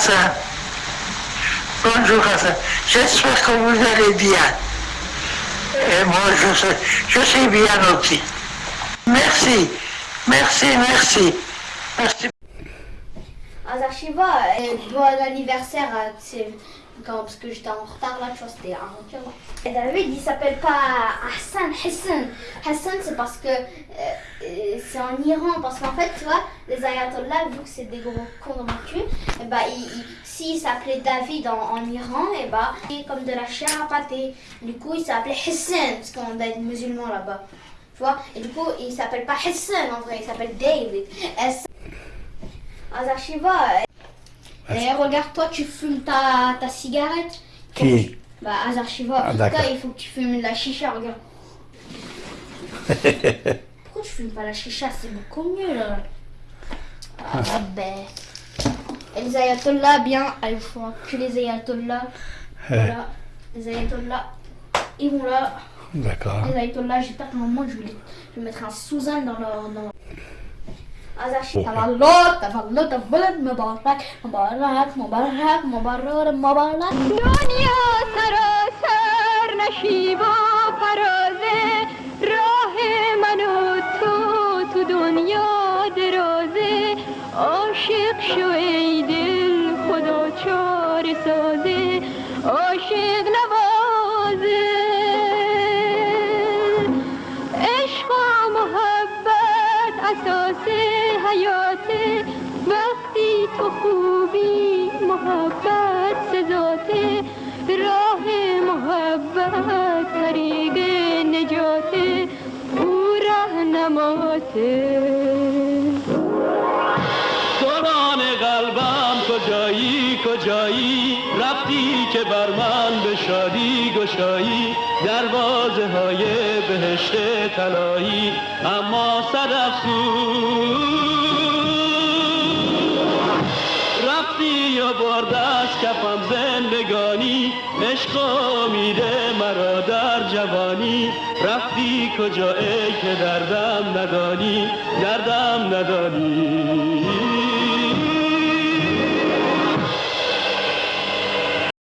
Hassan. Bonjour Hassan. J'espère que vous allez bien. Et moi, je sais, je sais bien aussi. Merci, merci, merci. Merci. Azarchiva, bon anniversaire, euh, quand, parce que j'étais en retard là, tu vois, c'était avant Et David, il s'appelle pas Hassan, Hassan. Hassan, c'est parce que euh, euh, c'est en Iran, parce qu'en fait, tu vois, les ayatollahs, vu que c'est des gros cons cul, et bah, il, il- s'il s'appelait David en, Iran, et bah, c'est comme de la chair à pâté. Du coup, il s'appelait Hassan, parce qu'on a des musulmans là-bas. Tu vois, et du coup, il s'appelle pas Hassan en vrai, il s'appelle David. S Azarchiva, et regarde, toi, tu fumes ta, ta cigarette. Qui Bah, Azarchiva, Ah, d'accord. toi, il faut que tu fumes de la chicha, regarde. Pourquoi tu fumes pas la chicha? C'est beaucoup mieux, là. Ah, ben. Et les ayatollahs, bien, ah, il faut que les ayatollahs. Voilà, les ayatollahs, ils vont là. D'accord. Les ayatollahs, j'espère qu'à un moment, je vais, les- je vais mettre un Suzanne dans leur. Dans... Azarchi, tavallot, tavallot, tavallot, mubarak, mubarak, mubarak, mubarak, mubarak. دنیا سراسر نشیب و فرازه راه من و تو تو دنیا درازه عاشق شو ای دل خدا چار سازه عاشق نوازه خوبی محبت سزاته راه محبت طریق نجاته او راهنماته سران قلبم کجایی کجایی؟ رفتی که بر من به شادی گشایی دروازه های بهشت تلایی اما صد افسوس برد از کفم زندگانی عشق و میده مرا در جوانی. رفتی کجا ای که دردم ندانی دردم ندانی.